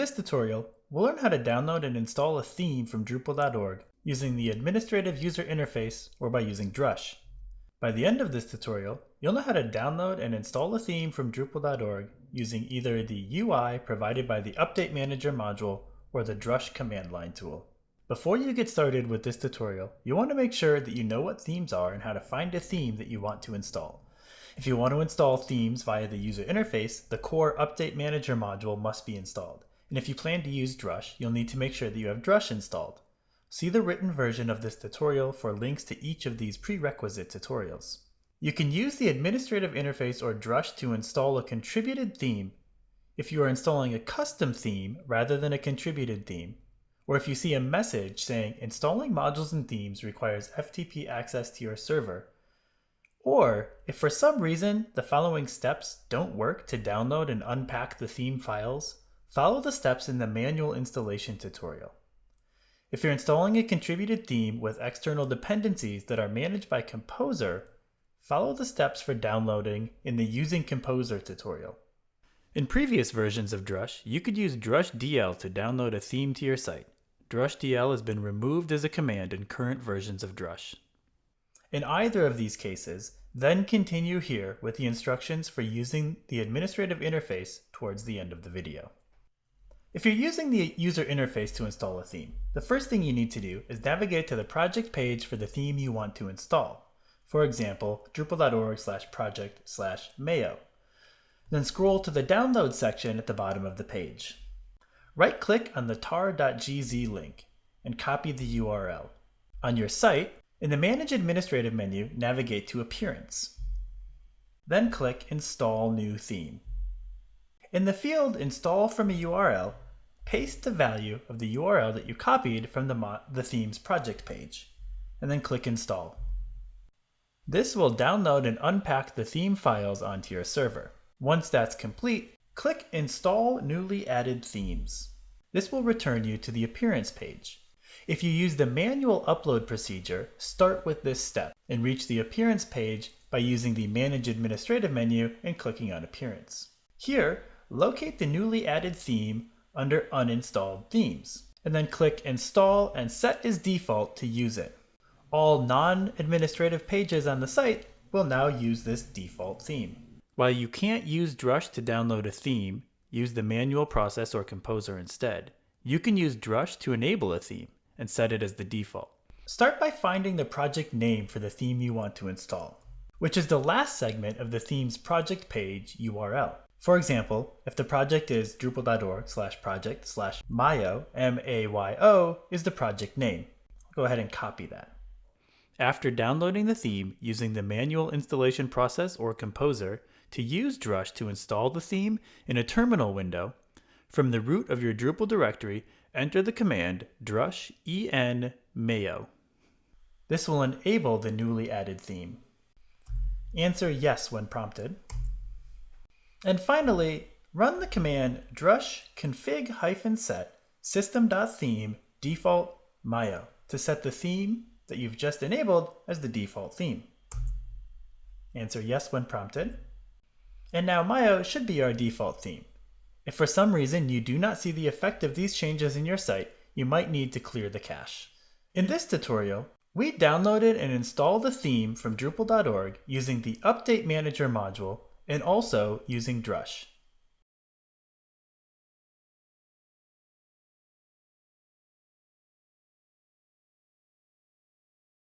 this tutorial, we'll learn how to download and install a theme from Drupal.org using the Administrative User Interface or by using Drush. By the end of this tutorial, you'll know how to download and install a theme from Drupal.org using either the UI provided by the Update Manager module or the Drush command line tool. Before you get started with this tutorial, you want to make sure that you know what themes are and how to find a theme that you want to install. If you want to install themes via the user interface, the core Update Manager module must be installed. And if you plan to use Drush, you'll need to make sure that you have Drush installed. See the written version of this tutorial for links to each of these prerequisite tutorials. You can use the administrative interface or Drush to install a contributed theme if you are installing a custom theme rather than a contributed theme, or if you see a message saying installing modules and themes requires FTP access to your server, or if for some reason the following steps don't work to download and unpack the theme files, follow the steps in the manual installation tutorial. If you're installing a contributed theme with external dependencies that are managed by Composer, follow the steps for downloading in the Using Composer tutorial. In previous versions of Drush, you could use Drush DL to download a theme to your site. Drush DL has been removed as a command in current versions of Drush. In either of these cases, then continue here with the instructions for using the administrative interface towards the end of the video. If you're using the user interface to install a theme, the first thing you need to do is navigate to the project page for the theme you want to install. For example, drupal.org slash project slash mayo. Then scroll to the download section at the bottom of the page. Right-click on the tar.gz link and copy the URL. On your site, in the Manage Administrative menu, navigate to Appearance. Then click Install New Theme. In the field Install from a URL, paste the value of the URL that you copied from the, the theme's project page, and then click Install. This will download and unpack the theme files onto your server. Once that's complete, click Install Newly Added Themes. This will return you to the Appearance page. If you use the manual upload procedure, start with this step and reach the Appearance page by using the Manage Administrative menu and clicking on Appearance. Here, locate the newly added theme under Uninstalled Themes, and then click Install and set as default to use it. All non-administrative pages on the site will now use this default theme. While you can't use Drush to download a theme, use the manual process or composer instead. You can use Drush to enable a theme and set it as the default. Start by finding the project name for the theme you want to install, which is the last segment of the theme's project page URL. For example, if the project is drupal.org slash project slash mayo, M-A-Y-O, is the project name. Go ahead and copy that. After downloading the theme using the manual installation process or composer, to use Drush to install the theme in a terminal window, from the root of your Drupal directory, enter the command drush en mayo. This will enable the newly added theme. Answer yes when prompted. And finally, run the command drush config-set system.theme default mayo to set the theme that you've just enabled as the default theme. Answer yes when prompted. And now Mayo should be our default theme. If for some reason you do not see the effect of these changes in your site, you might need to clear the cache. In this tutorial, we downloaded and installed the theme from Drupal.org using the Update Manager module and also using Drush.